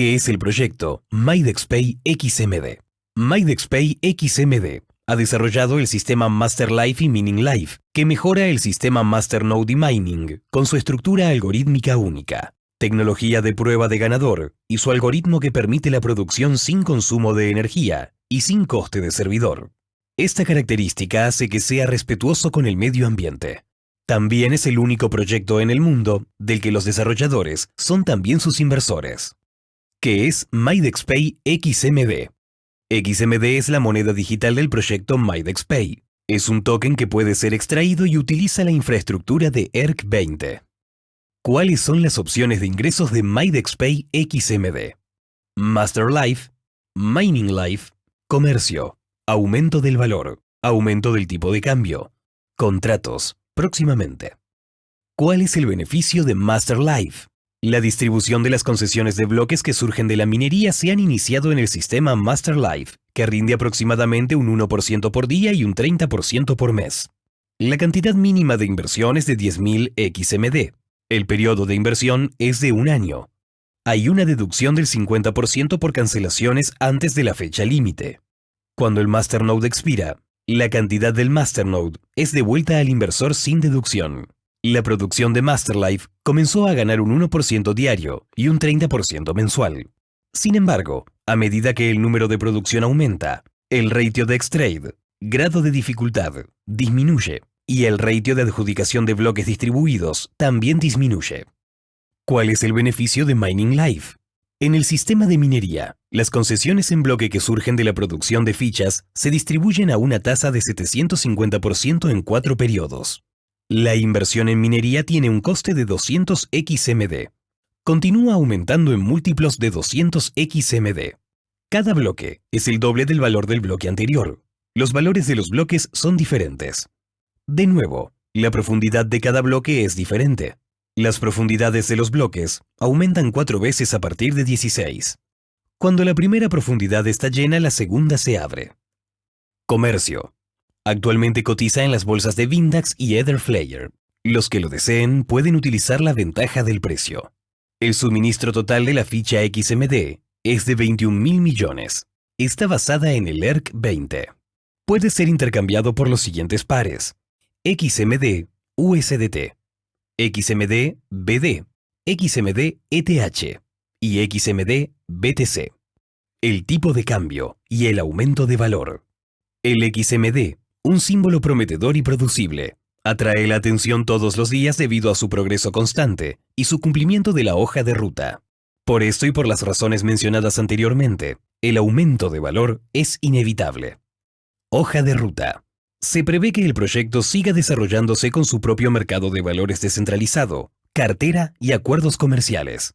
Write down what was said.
¿Qué es el proyecto MyDexPay XMD? MyDexPay XMD ha desarrollado el sistema Master Life y Mining Life, que mejora el sistema Masternode y Mining con su estructura algorítmica única, tecnología de prueba de ganador y su algoritmo que permite la producción sin consumo de energía y sin coste de servidor. Esta característica hace que sea respetuoso con el medio ambiente. También es el único proyecto en el mundo del que los desarrolladores son también sus inversores. ¿Qué es MyDexPay XMD? XMD es la moneda digital del proyecto MyDexPay. Es un token que puede ser extraído y utiliza la infraestructura de ERC20. ¿Cuáles son las opciones de ingresos de MyDexPay XMD? Master Life, Mining Life, Comercio, Aumento del valor, Aumento del tipo de cambio, Contratos, próximamente. ¿Cuál es el beneficio de Master Life? La distribución de las concesiones de bloques que surgen de la minería se han iniciado en el sistema Master Life, que rinde aproximadamente un 1% por día y un 30% por mes. La cantidad mínima de inversión es de 10.000 XMD. El periodo de inversión es de un año. Hay una deducción del 50% por cancelaciones antes de la fecha límite. Cuando el Masternode expira, la cantidad del Masternode es devuelta al inversor sin deducción. La producción de Masterlife comenzó a ganar un 1% diario y un 30% mensual. Sin embargo, a medida que el número de producción aumenta, el ratio de X-Trade, grado de dificultad, disminuye y el ratio de adjudicación de bloques distribuidos también disminuye. ¿Cuál es el beneficio de Mining Life? En el sistema de minería, las concesiones en bloque que surgen de la producción de fichas se distribuyen a una tasa de 750% en cuatro periodos. La inversión en minería tiene un coste de 200 XMD. Continúa aumentando en múltiplos de 200 XMD. Cada bloque es el doble del valor del bloque anterior. Los valores de los bloques son diferentes. De nuevo, la profundidad de cada bloque es diferente. Las profundidades de los bloques aumentan cuatro veces a partir de 16. Cuando la primera profundidad está llena, la segunda se abre. Comercio. Actualmente cotiza en las bolsas de Vindax y Etherflayer. Los que lo deseen pueden utilizar la ventaja del precio. El suministro total de la ficha XMD es de 21 mil millones. Está basada en el ERC 20. Puede ser intercambiado por los siguientes pares. XMD USDT, XMD BD, XMD ETH y XMD BTC. El tipo de cambio y el aumento de valor. El XMD un símbolo prometedor y producible. Atrae la atención todos los días debido a su progreso constante y su cumplimiento de la hoja de ruta. Por esto y por las razones mencionadas anteriormente, el aumento de valor es inevitable. Hoja de ruta. Se prevé que el proyecto siga desarrollándose con su propio mercado de valores descentralizado, cartera y acuerdos comerciales.